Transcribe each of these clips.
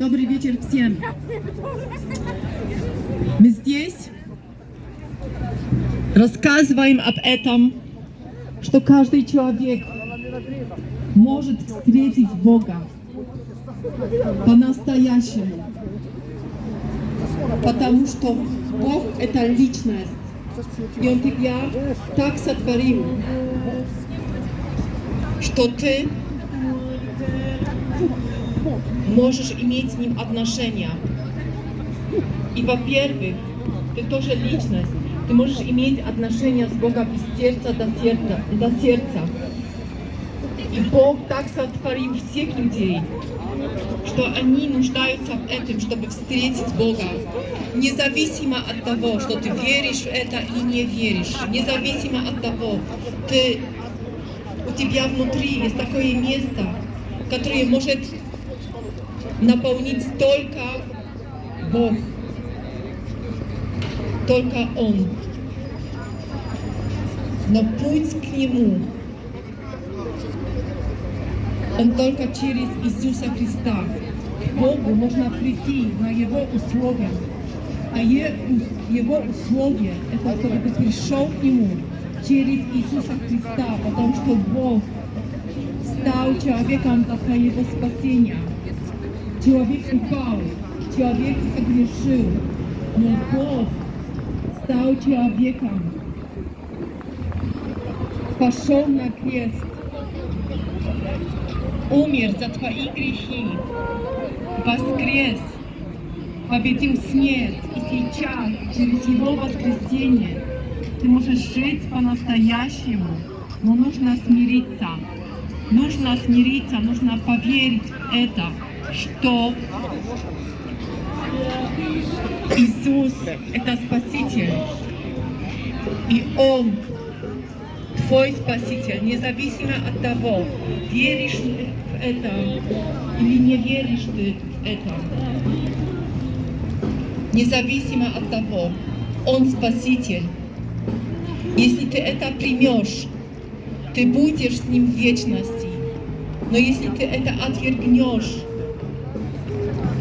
Добрый вечер всем. Мы здесь рассказываем об этом, что каждый человек может встретить Бога по-настоящему. Потому что Бог — это личность. И Он тебя так сотворил, что ты можешь иметь с Ним отношения. И, во-первых, ты тоже личность. Ты можешь иметь отношения с Богом из сердца до сердца. До сердца. И Бог так сотворил всех людей, что они нуждаются в этом, чтобы встретить Бога. Независимо от того, что ты веришь в это или не веришь, независимо от того, ты, у тебя внутри есть такое место, которое может наполнить только Бог, только Он. Но путь к Нему он только через Иисуса Христа. К Богу можно прийти на Его условия. А Его условия – это чтобы ты пришел к Нему через Иисуса Христа, потому что Бог стал человеком для твоего спасения. Человек упал, человек согрешил, но Бог стал человеком, пошел на крест, умер за твои грехи, воскрес, победил смерть, и сейчас, через Его воскресение, ты можешь жить по-настоящему, но нужно смириться. Нужно смириться, нужно поверить в это, что Иисус – это Спаситель, и Он твой Спаситель, независимо от того, веришь в это или не веришь ты в это. Независимо от того, Он Спаситель. Если ты это примешь, ты будешь с Ним в вечности. Но если ты это отвергнешь,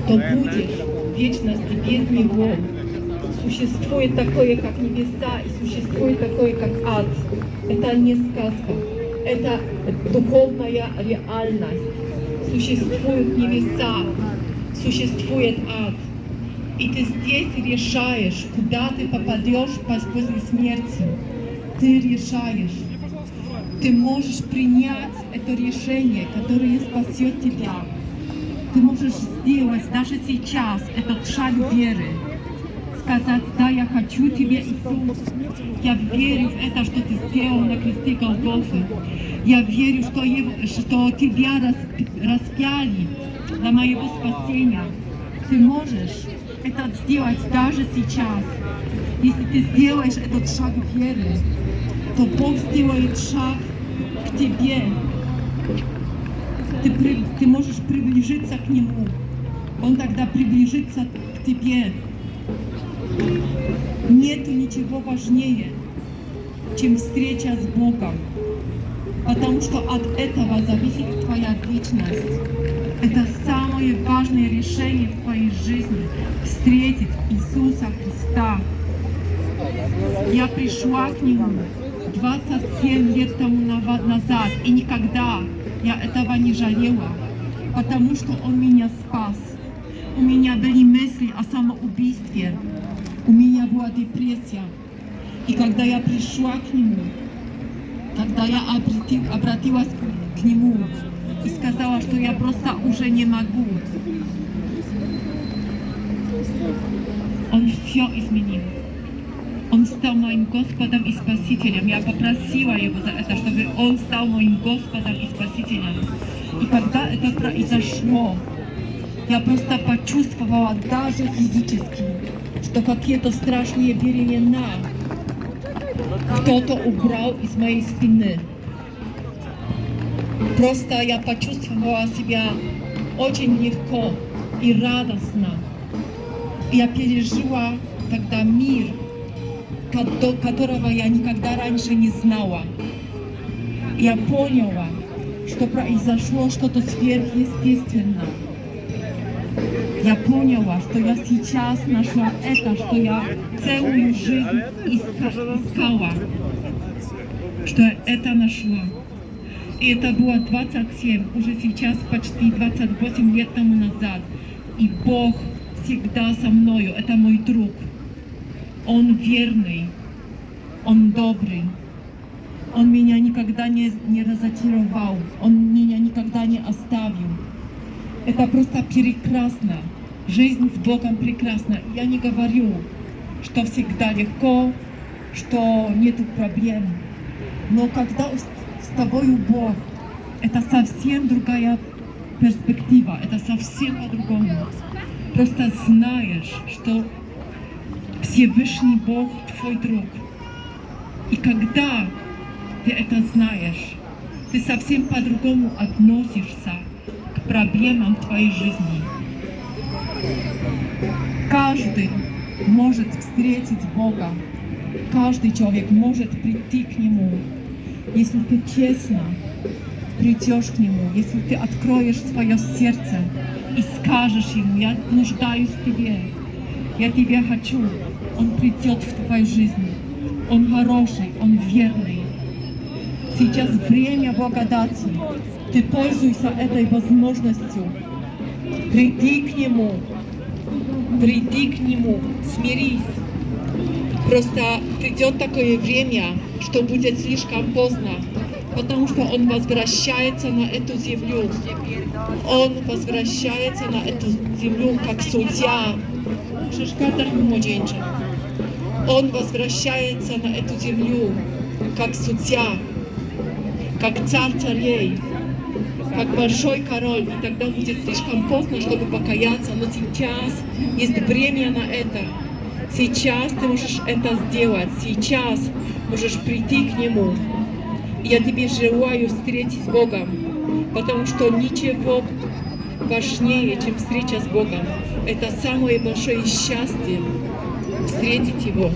то будешь в вечности без Него. Существует такое, как небеса, и существует такое, как ад. Это не сказка, это духовная реальность. Существуют небеса, существует ад. И ты здесь решаешь, куда ты попадешь после смерти. Ты решаешь. Ты можешь принять это решение, которое спасет тебя. Ты можешь сделать даже сейчас этот шаг веры сказать, да, я хочу Тебе, Иисус. Я верю в это, что Ты сделал на кресте Голгофы. Я верю, что, что Тебя распяли для моего спасения. Ты можешь это сделать даже сейчас. Если ты сделаешь этот шаг веры, то Бог сделает шаг к тебе. Ты, ты можешь приближиться к Нему. Он тогда приближится к тебе. Нет ничего важнее, чем встреча с Богом, потому что от этого зависит твоя вечность. Это самое важное решение в твоей жизни – встретить Иисуса Христа. Я пришла к Нему 27 лет тому назад, и никогда я этого не жалела, потому что Он меня спас. У меня были мысли о самоубийстве, у меня была депрессия. И когда я пришла к нему, когда я обратилась к нему и сказала, что я просто уже не могу, он все изменил. Он стал моим Господом и Спасителем. Я попросила Его за это, чтобы Он стал моим Господом и Спасителем. И когда это произошло, я просто почувствовала даже физически, что какие-то страшные беременна кто-то убрал из моей спины. Просто я почувствовала себя очень легко и радостно. Я пережила тогда мир, которого я никогда раньше не знала. Я поняла, что произошло что-то сверхъестественное. я поняла, что я сейчас нашла это, что я целую жизнь иска- искала, что это нашла. И это было 27, уже сейчас почти 28 лет тому назад. И Бог всегда со мною, это мой друг. Он верный, Он добрый. Он меня никогда не, не разочаровал, Он меня никогда не оставил. Это просто прекрасно. Жизнь с Богом прекрасна. Я не говорю, что всегда легко, что нету проблем. Но когда с тобою Бог, это совсем другая перспектива, это совсем по-другому. Просто знаешь, что Всевышний Бог твой друг. И когда ты это знаешь, ты совсем по-другому относишься к проблемам твоей жизни. Каждый может встретить Бога. Каждый человек может прийти к Нему, если ты честно придешь к Нему, если ты откроешь свое сердце и скажешь Ему, я нуждаюсь в Тебе, я Тебя хочу, Он придет в твою жизнь. Он хороший, Он верный. Сейчас время благодати. Ты пользуйся этой возможностью. Приди к Нему. Приди к Нему. Смирись. Просто придет такое время, что будет слишком поздно, потому что Он возвращается на эту землю. Он возвращается на эту землю как судья. Он возвращается на эту землю как судья, как царь царей, как большой король. И тогда будет слишком поздно, чтобы покаяться. Но сейчас есть время на это. Сейчас ты можешь это сделать. Сейчас можешь прийти к Нему. Я тебе желаю встретить с Богом, потому что ничего важнее, чем встреча с Богом. Это самое большое счастье встретить Его.